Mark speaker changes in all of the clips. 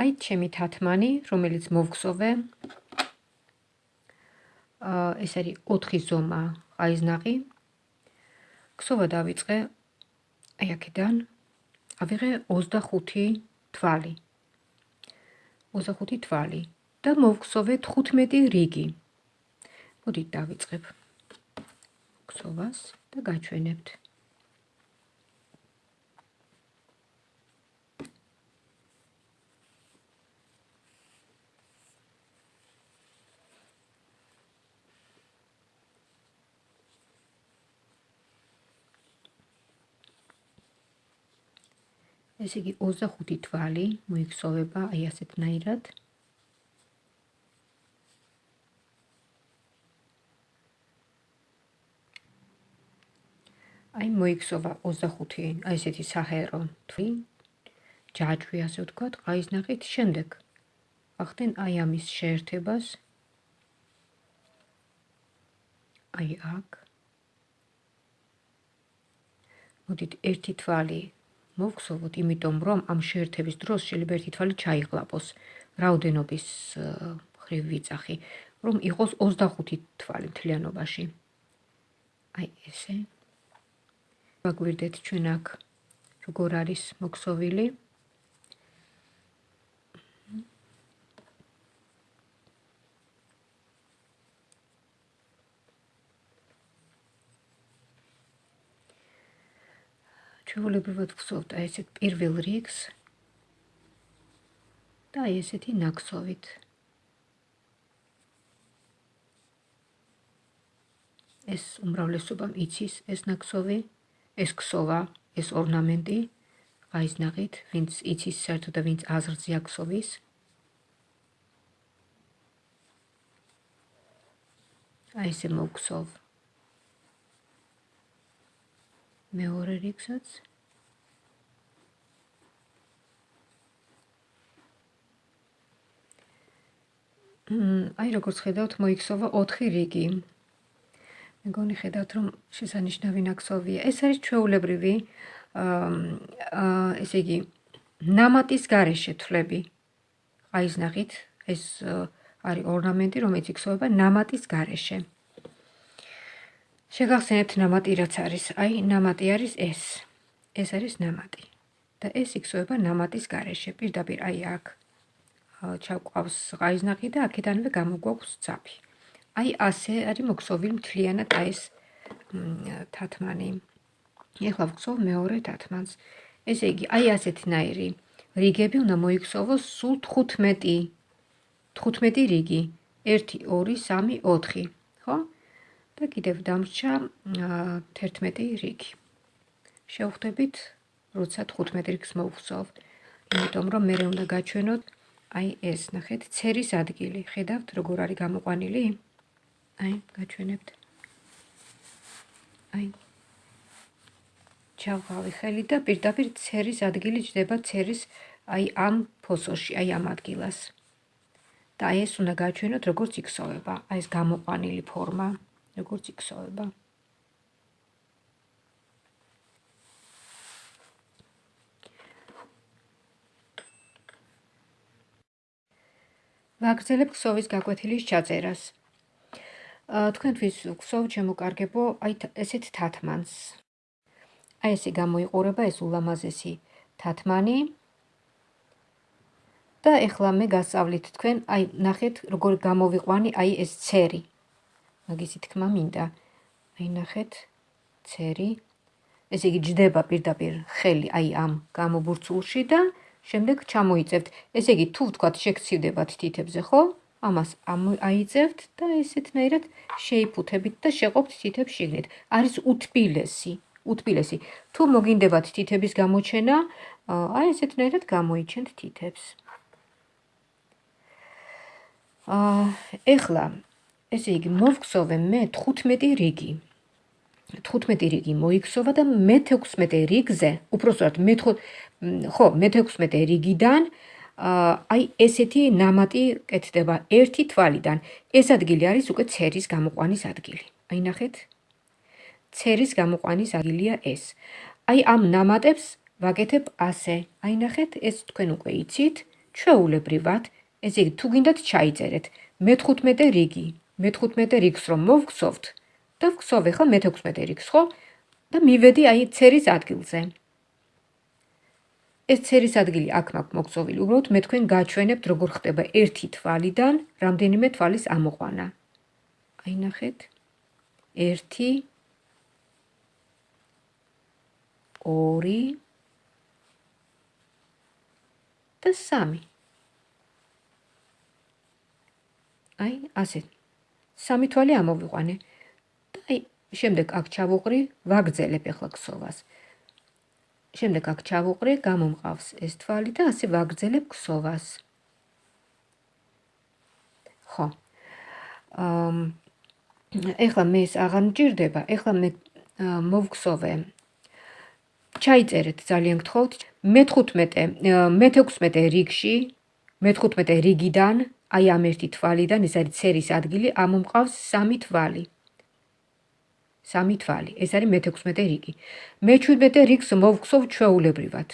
Speaker 1: აი ჩემი თათმანი, რომელიც მოვგსოვე. აა ეს არის 4 ზომა ყაიზნაყი. ქსოვა დავიწყე აი აქედან. ავიღე 25 თვალი. 25 თვალი და მოვგსოვე 15 რიგი. მოდით დავიწყებ. ქსოვას და გაჩვენებთ. ესე იგი 25 თვალი მოიქცოვება აი ასეთნაირად. აი მოიქცოვა 25 აი ესეთი საჰერო თვი ჯაჭვი ასე ვთქვათ, ყაიზნახით შემდეგ ახდენ აი ამის შეერთებას. აი აქ. მოდით ერთი თვალი მოვხსოვოთ, იმიტომ რომ ამ შეერთების დროს შეიძლება ერთი თვალი ჩაიღლაპოს რაოდენობის ხრივ ვიწახი, რომ იყოს 25 თვალი მთლიანობაში. აი ესე. ვაგვირდეთ ჩვენ აქ როგორ არის მოქსოვილი. ჩვეულებრივად ვხსოვთ აი ესეთ პირველ რიგს და აი ესეთი ნაკსოვით. ეს უმრავლესობამ იცის ეს ნაკსოვი, ეს ქსოვა, ეს ორნამენტი აის ნაღით, ვინც იცის საერთოდ და ვინც აზრზე აქსოვის. აი ესე მოგხსოვ. მეორე რიგსაც აი როგორც ხედავთ მოიქცევა 4 რიგი. მეგონი ხედავთ რომ შესანიშნავი ნაკსოვია. ეს არის ჩვეულებრივი აა ესე იგი ნამატის გარეშე თვლები. აი ზნახით ეს არის ორნამენტი რომელიც იქცევა ნამატის გარეშე. შეგახსენებთ ნამატი რაც არის. აი ნამატი არის ეს. ეს არის ნამატი. და ეს იქცევა ნამატის გარეშე. პირდაპირ აი აქ ჩავყავს ღაიზნახი და აქედანვე გამოგვაქვს ძაფი. აი ასე არის მოქსოვილი მთლიანად აი ეს თათმანი. ეხლა ვხსოვ მეორე თათმანს. ესე იგი, აი ასეთნაირი რიგები უნდა მოიქცოვოს სულ 15. 15 რიგი. 1 2 3 4. ხო? და კიდევ დამრჩა 11 რიგი. შევხვდებით, როცა 15 რიგს მოვხსოვ, იმიტომ რომ მე უნდა გაჩვენოთ აი ეს, ნახეთ, ცერის ადგილი. ხედავთ, როგორ არის გამოყვანილი? აი, გაჩვენებთ. აი. ჩავყავი ხელი და პირდაპირ ცერის ადგილი ჯდება ცერის აი ამ ფოსოში, აი ამ ადგილას. და აი ეს უნდა გაჩვენოთ, როგორც იქსოვება, აი ეს გამოყვანილი ფორმა. როგორც იქსოვება. ვაგრძელებ ქსოვის გაკვეთილის ჩაწერას. თქვენთვის ქსოვ შემოკარგებო აი ესეთ თათმანს. აი ესე გამოიყურება ეს ულამაზესი თათმანი. და ეხლა მე გასწავლით თქვენ, აი ნახეთ როგორ გამოვიყვანი აი ეს ცერი. მაგისი თქმა მინდა. აი ნახეთ, ცერი. ესე იგი ჯდება პირდაპირ ხელი აი ამ გამობურცულში და შემდეგ ჩამოიწევთ. ესე იგი თუ ვთქვათ შეგცივდებათ თითებზე, ხო? ამას აიწევთ და ესეთნაირად შეიფუთებით და შეყოფთ თითებს შიგნით. არის უთბილესი, უთბილესი. თუ მოგინდებათ თითების გამოჩენა, აი ესეთნაირად გამოიჩენთ თითებს. აა ეხლა ესე იგი, მოვგზოვე მე 15 რიგი. 15 რიგი მოიქცევა და მე-16 რიგზე, უпроსტად მე-5 ხო, მე-16 რიგიდან აი ესეთი ნამატი კეთდება ერთი თვალიდან. ეს ადგილი არის უკვე ცერის გამოყვანის ადგილი. აი ნახეთ. ცერის გამოყვანის ადგილია ეს. აი ამ ნამატებს ვაკეთებ ასე. აი ნახეთ, ეს თქვენ უკვე იცით, ჩვეულებრივად. ესე იგი, თუ გინდათ ჩაიწერეთ მე-15 რიგი. მე-15 რიგს რომ მოვგცოვთ და ვგცოვ ახლა მე-16 რიგს, ხო? და მივედი აი ცერის ადგილზე. ეს ცერის ადგილი აქ მაქვს მოგწოვილი. უბრალოდ მე თქვენ გაჩვენებთ როგორ ხდება ერთი თვალიდან რამდენიმე თვალის ამოყვანა. აი ნახეთ. 1 2 და 3. აი, ასე. სამი თვალი ამოვიყვანე. და აი, შემდეგ აქ ჩავუყრი, ვაგრძელებ ახლა ქსოვას. შემდეგ აქ ჩავუყრე, გამომყავს ეს თვალი და ასე ვაგრძელებ ქსოვას. ხო. აა ეხლა მე ეს აღარ მჭირდება, ეხლა მე მოვქსოვე. ჩაიწერეთ ძალიან გთხოვთ. მე-15, მე-16 რიგში, მე-15 რიგიდან, აი ამ ერთი თვალიდან, ეს არის ცერის ადგილი, ამომყავს სამი თვალი. სამი თვალი. ეს არის მე-16 რიგი. მე-17 რიგს მოვხსოვ ჩვეულებრივად.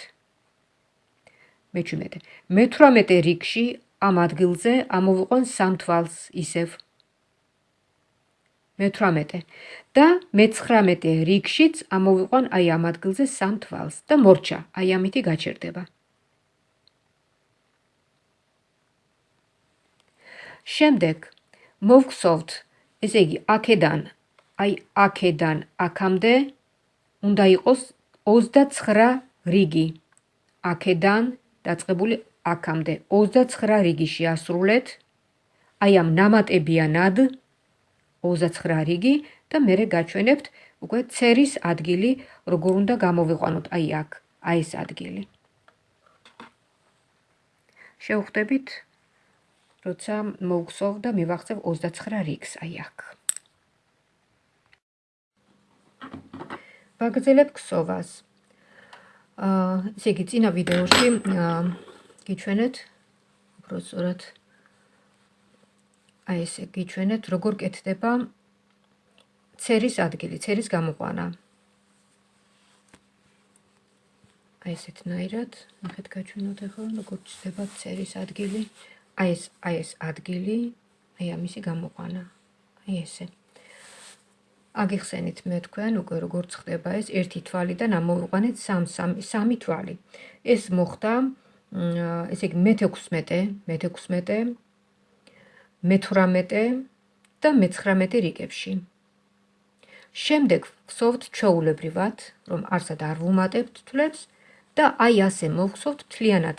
Speaker 1: მე-17. მე-18 რიგში ამ ადგილზე ამოვიყვან სამ თვალს ისევ. მე-18 და მე-19 რიგშიც ამოვიყვან აი ამ ადგილზე სამ თვალს და მორჩა. აი ამითი გაჩერდება. შემდეგ მოვხსოვთ ესე იგი აქედან აი აქედან აქამდე უნდა იყოს 29 რიგი. აქედან დაწყებული აქამდე 29 რიგი შეასრულეთ. აი ამ ნამატებიანად 29 რიგი და მე გაჩვენებთ უკვე ცერის ადგილი, როგორ უნდა გამოვიყვანოთ აი აქ, აი ეს ადგილი. შევხვდებით, როცა მოვხსოვ და მივახცევ 29 რიგს აი აქ. ვაგრძელებ ქსოვას. აა, ესე იგი, წინა ვიდეოში აა გიჩვენეთ უფრო სწორად აი ესე გიჩვენეთ, როგორ კეთდება ცერის ადგილი, ცერის გამოყვანა. აი ესეთნაირად, ნახეთ გაჩვენოთ ახლა, როგორ ჩდება ცერის ადგილი. აი ეს, აი ეს ადგილი, აი ამისი გამოყვანა. აი ესე. აგიხსენით მე თქვენ უკვე როგორც ხდება ეს ერთი თვალიდან ამოვიყვანეთ სამ სამი თვალი. ეს მოხდა ესე იგი მე-16, მე-16, მე-18 და მე-19 რიგებში. შემდეგ ვხსოვთ ჩაულებრივად, რომ არსად არ ვუმატებთ თვლებს და აი ასე მოვხსოვთ თლიანად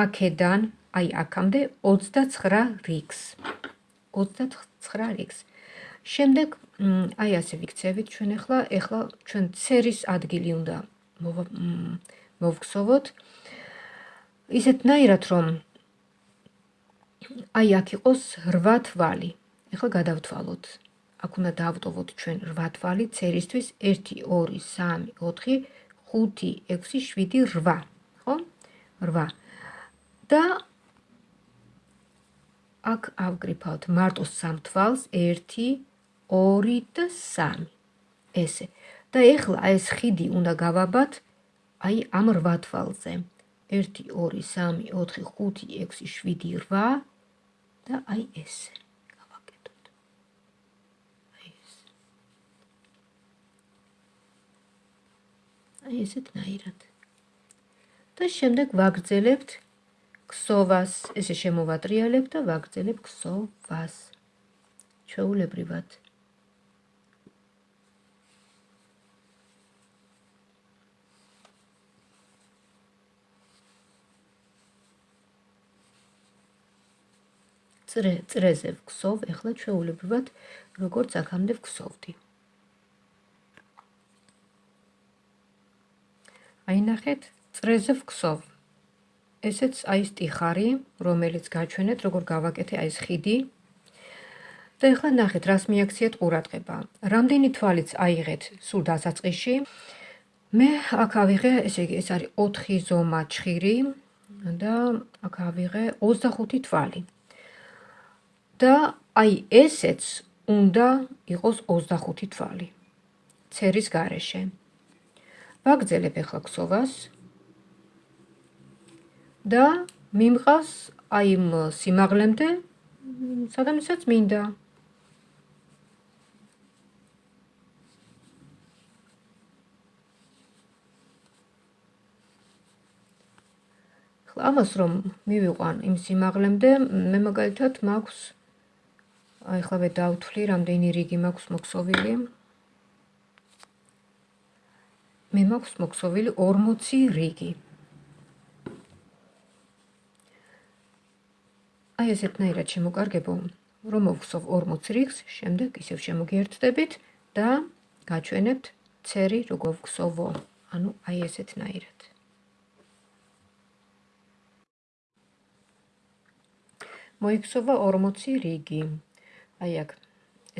Speaker 1: აქედან აი აქამდე 29 რიგს. 29 რიგს. შემდეგ აი ასე ვიქცევით ჩვენ ახლა, ახლა ჩვენ ცერის ადგილი უნდა მოვგსოვოთ. ისეთნაირად რომ აი აქ იყოს 8 თვალი. ახლა გადავთვალოთ. აქ უნდა დავტოვოთ ჩვენ 8 თვალი ცერისთვის 1 2 3 4 5 6 7 8. ხო? 8. და აქ ავკრიფავთ მარტო სამ თვალს 1 2 და 3. ესე. და ეხლა ეს ხიდი უნდა გავაბათ აი ამ 8 თვალზე. 1 2 3 4 5 6 7 8 და აი ესე. გავაკეთოთ. აი ეს. აი ესეთ ნაირად. და შემდეგ ვაგრძელებთ ქსოვას, ესე შემოვატრიალებ და ვაგრძელებ ქსოვას. ჩვეულებრივად. წრე წრეზე ვქსოვ, ეხლა ჩვეულებრივად როგორც აქამდე ვქსოვდი. აი ნახეთ, წრეზე ვქსოვ. ესეც აი სტიხარი, რომელიც გაჩვენეთ, როგორ გავაკეთე აი ეს ხიდი. და ეხლა ნახეთ, რას მიაქციეთ ყურადღება. რამდენი თვალიც აიღეთ სულ დასაწყისში. მე აქ ავიღე, ესე იგი, ეს არის 4 ზომა ჩხირი და აქ ავიღე 25 თვალი. და აი ესეც უნდა იყოს 25 თვალი. ცერის გარეშე. ვაგრძელებ ახლა ქსოვას. და მიმყავს აი იმ სიმაღლემდე, სადამისაც მინდა. ამას რომ მივიყვან იმ სიმაღლემდე, მე მაგალითად მაქვს აი ხლა მე დავთვლი, რამდენი რიგი მაქვს მოქსოვილი. მე მაქვს მოქსოვილი 40 რიგი. აი ესეთნაირად შემოკარგებო, რომ მოვხსოვ 40 რიგს, შემდეგ ისევ შემოგიერთდებით და გაჩვენებთ ცერი როგორ ვხსოვო. ანუ აი ესეთნაირად. მოიქცობა 40 რიგი. აი აქ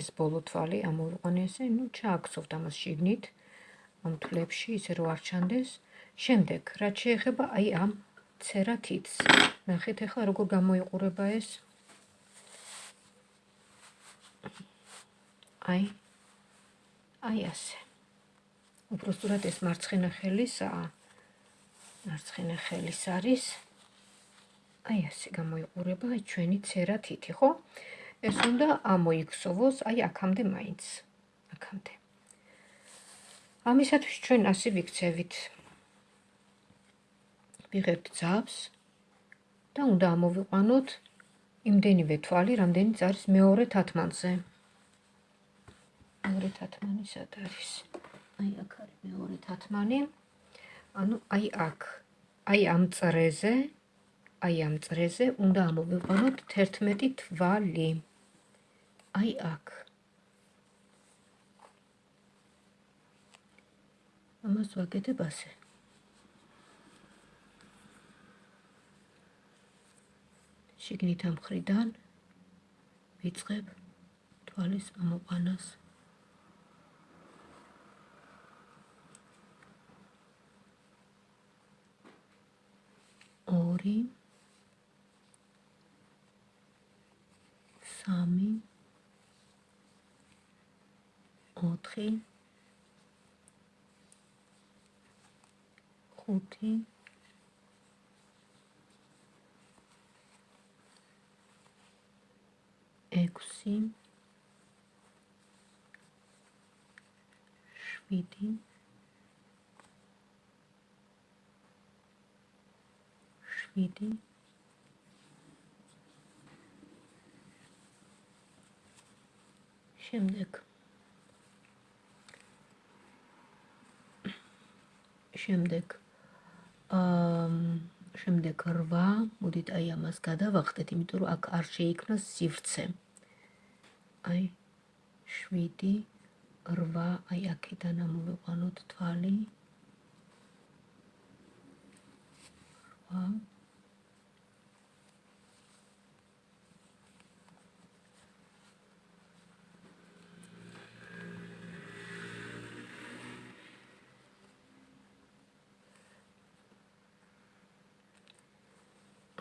Speaker 1: ეს ბოლო თვალი ამოვიყვანე ესე, ну ჩააქცევთ ამას შიგნით ამ თვლებში, ისე რომ არ ჩანდეს. შემდეგ, რაც შეეხება აი ამ ცერა თითს. ნახეთ ახლა როგორ გამოიყურება ეს. აი. აი ასე. უბრალოდ ეს მარცხენა ხელისაა. მარცხენა ხელის არის. აი ასე გამოიყურება ჩვენი ცერა თითი, ხო? ეს უნდა ამოიქცოვოს აი აქამდე მაინც. აქამდე. ამისათვის ჩვენ ასე ვიქცევით. ვიღებთ ძაბს და უნდა ამოვიყვანოთ იმდენივე თვალი, რამდენიც არის მეორე თათმანზე. მეორე თათმანი სად არის? აი აქ არის მეორე თათმანი. ანუ აი აქ. აი ამ წრეზე, აი ამ წრეზე უნდა ამოვიყვანოთ 11 თვალი. აი აქ. ამას ვაკეთებ ასე. შიგნით ამ ხრიდან ვიწყებ თვალის ამოყანას ორი სამი ოთხი ხუთი ექვსი შვიდი შვიდი შემდეგ შემდეგ აა შემდეგ 8 მოდით აი ამას გადავახტეთ იმიტომ რომ აქ არ შეიქმნა სივრცე აი 7 8 აი აქედან ამოვიყვანოთ თვალი. 8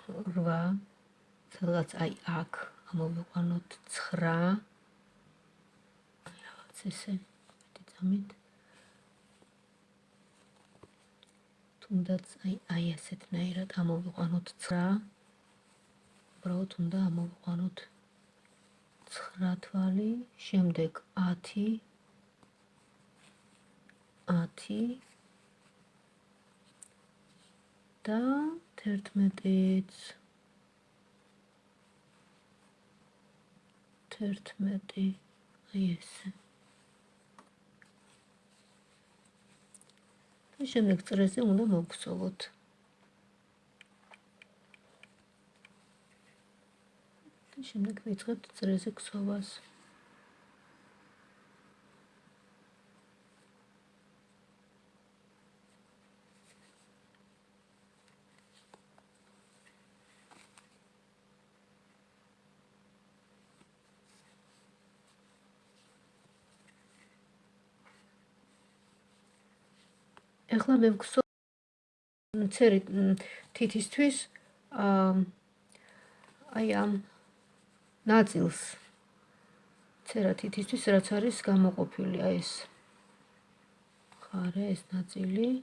Speaker 1: 8 სადღაც აი აქ ამოვიყვანოთ 9 რაღაც ესე მეტი წამით. თუნდაც აი აი ასეთნაირად ამოვიყვანოთ 9 უბრალოდ უნდა ამოვიყვანოთ 9 თვალი შემდეგ 10 10 და 11-იც 11 აი ესე და შემდეგ წრეზე უნდა მოგხსოვოთ და შემდეგ ვიწყებთ წრეზე ქსოვას ეხლა მე ვგსო ცერი თითისთვის აი ამ ნაწილს. ცერა თითისთვის რაც არის გამოყოფილი აი ეს. ხარე ეს ნაწილი.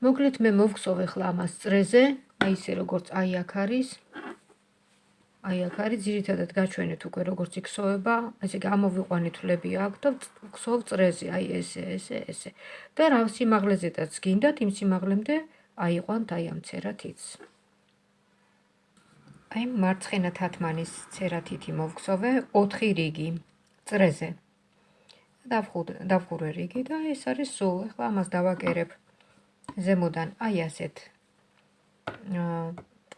Speaker 1: მოკლედ მე მოვხსოვე ხლა ამას წრეზე, აი ესე როგორც აი აქ არის. აი აქ არის ძირითადად გაჩვენეთ უკვე როგორც იქსოვება, ესე გამოვიყვანეთ ლები აქ და ხსოვ წრეზე, აი ესე, ესე, ესე. და რა სიმაღლეზედაც გინდათ, იმ სიმაღლემდე აიყვანთ აი ამ ცერათიც. აი მარცხენა თათმანის ცერათითი მოვხსოვე 4 რიგი წრეზე. დავხურე რიგი და ეს არის სულ. ახლა ამას დავაკერებ ზემოდან აი ასეთ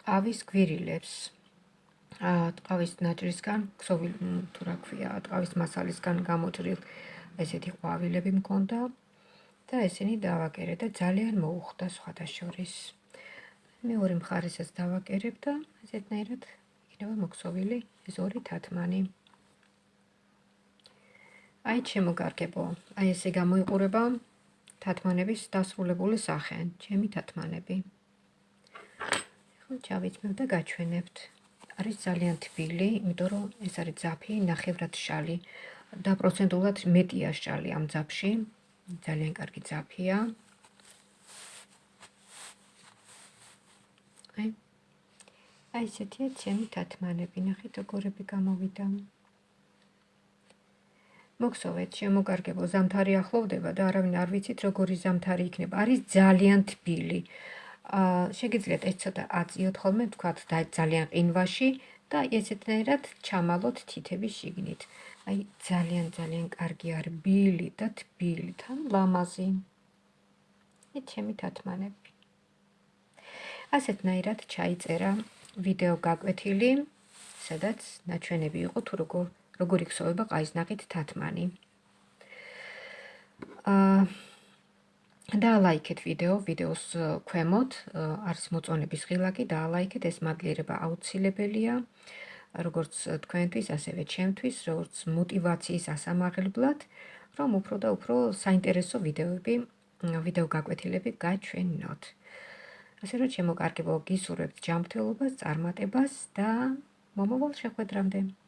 Speaker 1: ყავის გვირილებს. აა ყავის ნაჭრისგან, ქსოვილი თუ რა ქვია, ყავის მასალისგან გამოჭრილ ესეთი ყვავილები მქონდა და ესენი დავაკერე და ძალიან მოუხდა სხვადასხვის. მეორე მხარესაც დავაკერებ და ესეთნაირად იქნება მოქსოვილი ეს ორი თათმანი. აი ჩემო კარგებო, აი ესე გამოიყურება თათმანების დასრულებული სახე, ჩემი თათმანები. ხო, ჩავიწმევ და გაჩვენებთ. არის ძალიან თბილი, იმიტომ რომ ეს არის ძაფი, ნახევრად შალი და პროცენტულად მეტია შალი ამ ძაფში. ძალიან კარგი ძაფია. აი. აი ესეთია ჩემი თათმანები, ნახეთ როგორები გამოვიდა. მოგსოვეთ, შემოგარგებო, ზამთარი ახლოვდება და არავინ არ ვიცით როგორი ზამთარი იქნება. არის ძალიან თბილი. შეგიძლიათ ეს ცოტა აწიოთ ხოლმე, თქვათ და ძალიან ყინვაში და ესეთნაირად ჩამალოთ თითების შიგნით. აი ძალიან ძალიან კარგი არის ბილი და თბილი თან ლამაზი. ე ჩემი თათმანები. ასეთნაირად ჩაიწერა ვიდეო გაკვეთილი, სადაც ნაჩვენები იყო თუ როგორ როგორ იქცევა ყაიზნაყით თათმანი. აა დაალაიქეთ ვიდეო, ვიდეოს ქვემოთ არის მოწონების ღილაკი, დაალაიქეთ, ეს მადლიერება აუცილებელია. როგორც თქვენთვის, ასევე ჩემთვის, როგორც мотиваციის ასამაღლებლად, რომ უფრო და უფრო საინტერესო ვიდეოები, ვიდეო გაკვეთილები გაჩვენოთ. ასე რომ, ჩემო კარგებო, გისურვებთ ჯანმრთელობას, წარმატებას და მომავალ შეხვედრამდე.